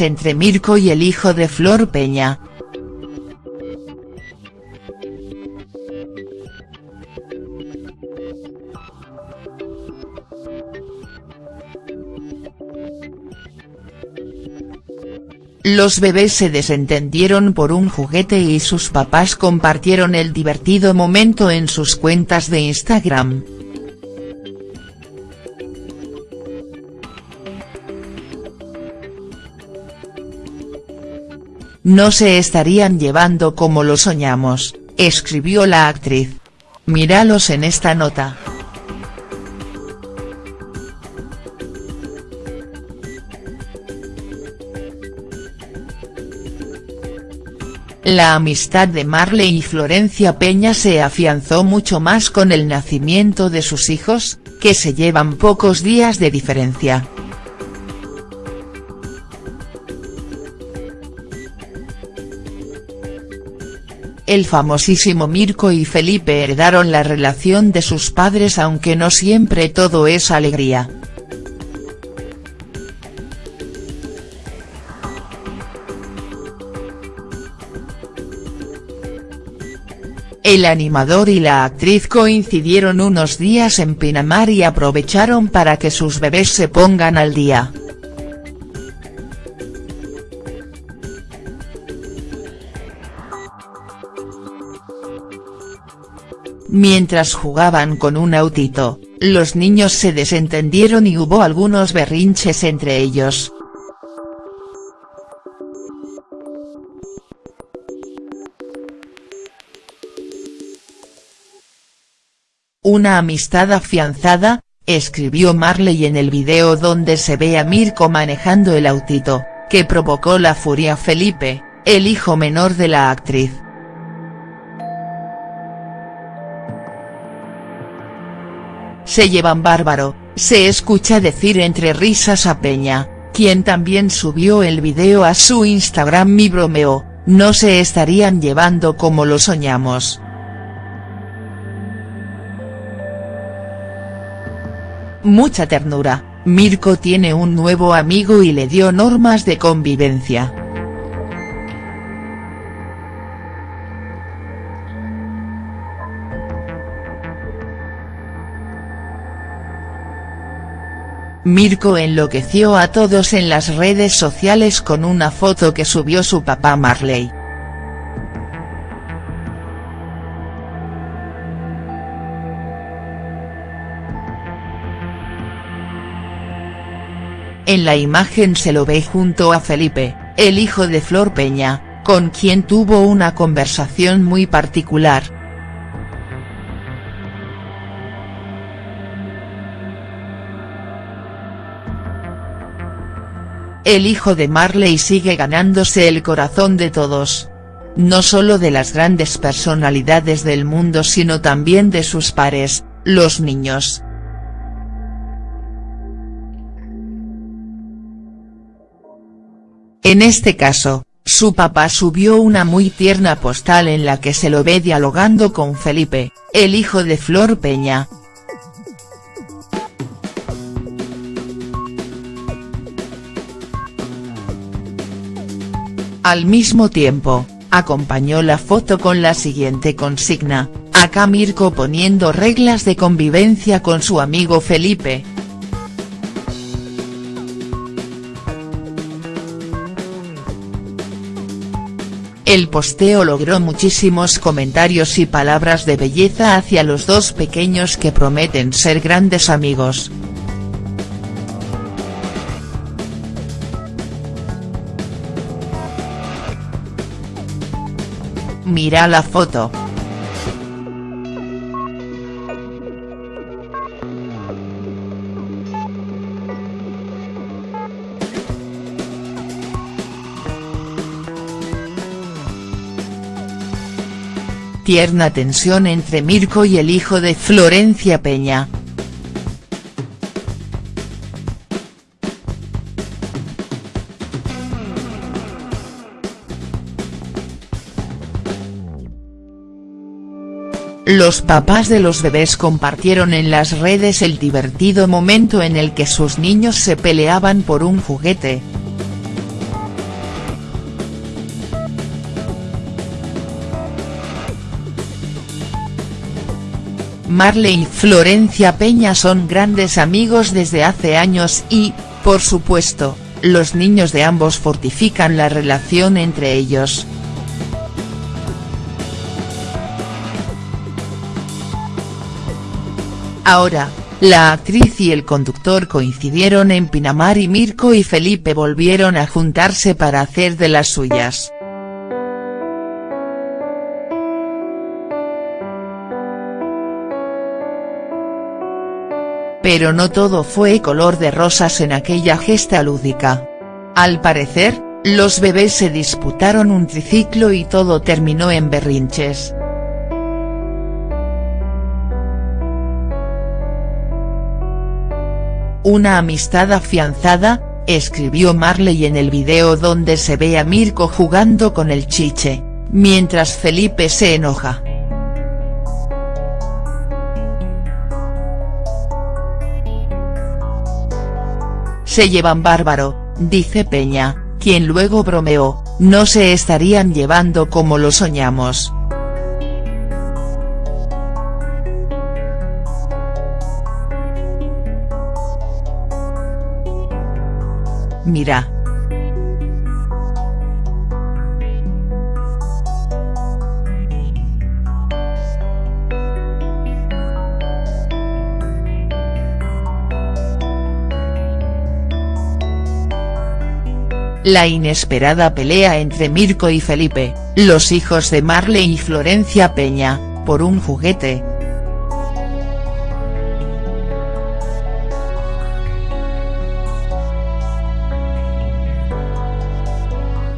entre Mirko y el hijo de Flor Peña. Los bebés se desentendieron por un juguete y sus papás compartieron el divertido momento en sus cuentas de Instagram. No se estarían llevando como lo soñamos, escribió la actriz. Míralos en esta nota. La amistad de Marley y Florencia Peña se afianzó mucho más con el nacimiento de sus hijos, que se llevan pocos días de diferencia. El famosísimo Mirko y Felipe heredaron la relación de sus padres aunque no siempre todo es alegría. El animador y la actriz coincidieron unos días en Pinamar y aprovecharon para que sus bebés se pongan al día. Mientras jugaban con un autito, los niños se desentendieron y hubo algunos berrinches entre ellos. Una amistad afianzada, escribió Marley en el video donde se ve a Mirko manejando el autito, que provocó la furia Felipe, el hijo menor de la actriz. Se llevan bárbaro, se escucha decir entre risas a Peña, quien también subió el video a su Instagram y bromeó, no se estarían llevando como lo soñamos. Mucha ternura, Mirko tiene un nuevo amigo y le dio normas de convivencia. Mirko enloqueció a todos en las redes sociales con una foto que subió su papá Marley. En la imagen se lo ve junto a Felipe, el hijo de Flor Peña, con quien tuvo una conversación muy particular. El hijo de Marley sigue ganándose el corazón de todos. No solo de las grandes personalidades del mundo sino también de sus pares, los niños. En este caso, su papá subió una muy tierna postal en la que se lo ve dialogando con Felipe, el hijo de Flor Peña. Al mismo tiempo, acompañó la foto con la siguiente consigna, acá Mirko poniendo reglas de convivencia con su amigo Felipe. El posteo logró muchísimos comentarios y palabras de belleza hacia los dos pequeños que prometen ser grandes amigos. Mira la foto. Tierna tensión entre Mirko y el hijo de Florencia Peña. Los papás de los bebés compartieron en las redes el divertido momento en el que sus niños se peleaban por un juguete. Marley y Florencia Peña son grandes amigos desde hace años y, por supuesto, los niños de ambos fortifican la relación entre ellos. Ahora, la actriz y el conductor coincidieron en Pinamar y Mirko y Felipe volvieron a juntarse para hacer de las suyas. Pero no todo fue color de rosas en aquella gesta lúdica. Al parecer, los bebés se disputaron un triciclo y todo terminó en berrinches. Una amistad afianzada, escribió Marley en el video donde se ve a Mirko jugando con el chiche, mientras Felipe se enoja. Se llevan bárbaro, dice Peña, quien luego bromeó, no se estarían llevando como lo soñamos. Mira. La inesperada pelea entre Mirko y Felipe, los hijos de Marley y Florencia Peña, por un juguete.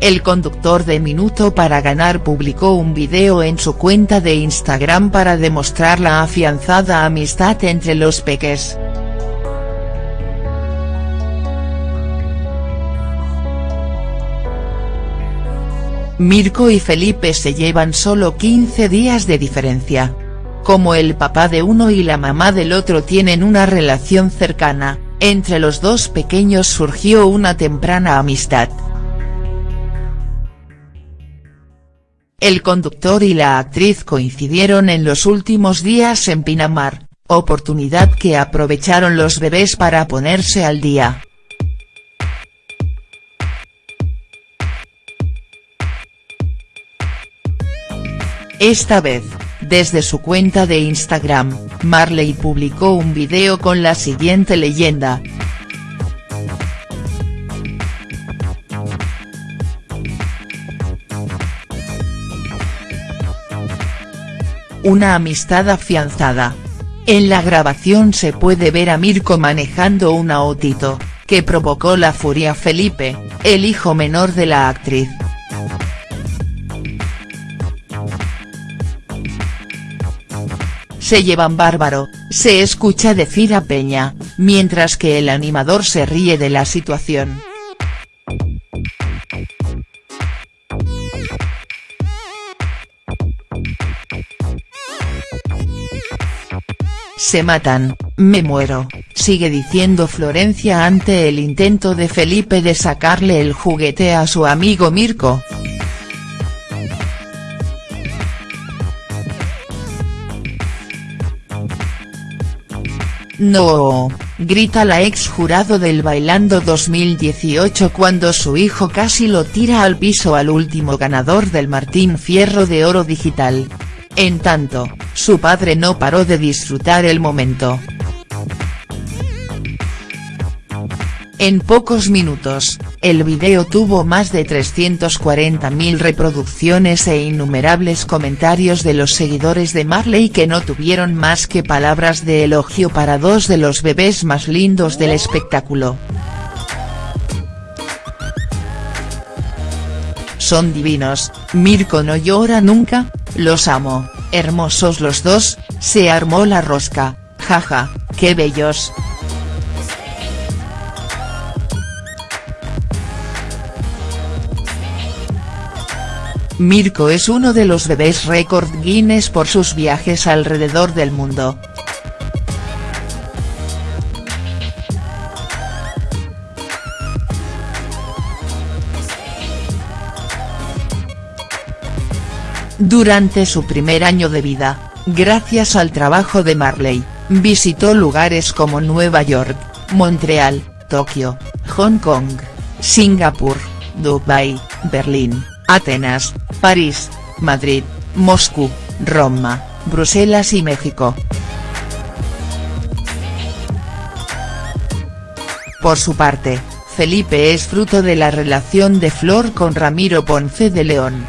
El conductor de Minuto para Ganar publicó un video en su cuenta de Instagram para demostrar la afianzada amistad entre los peques. Mirko y Felipe se llevan solo 15 días de diferencia. Como el papá de uno y la mamá del otro tienen una relación cercana, entre los dos pequeños surgió una temprana amistad. El conductor y la actriz coincidieron en los últimos días en Pinamar, oportunidad que aprovecharon los bebés para ponerse al día. Esta vez, desde su cuenta de Instagram, Marley publicó un video con la siguiente leyenda, una amistad afianzada. En la grabación se puede ver a Mirko manejando un autito, que provocó la furia Felipe, el hijo menor de la actriz. Se llevan bárbaro, se escucha decir a Peña, mientras que el animador se ríe de la situación. Se matan, me muero, sigue diciendo Florencia ante el intento de Felipe de sacarle el juguete a su amigo Mirko. No, grita la ex jurado del Bailando 2018 cuando su hijo casi lo tira al piso al último ganador del Martín Fierro de Oro Digital. En tanto, su padre no paró de disfrutar el momento. En pocos minutos, el video tuvo más de 340.000 reproducciones e innumerables comentarios de los seguidores de Marley que no tuvieron más que palabras de elogio para dos de los bebés más lindos del espectáculo. Son divinos, Mirko no llora nunca, los amo, hermosos los dos, se armó la rosca, jaja, qué bellos. Mirko es uno de los bebés récord Guinness por sus viajes alrededor del mundo. Durante su primer año de vida, gracias al trabajo de Marley, visitó lugares como Nueva York, Montreal, Tokio, Hong Kong, Singapur, Dubái, Berlín, Atenas, París, Madrid, Moscú, Roma, Bruselas y México. Por su parte, Felipe es fruto de la relación de Flor con Ramiro Ponce de León.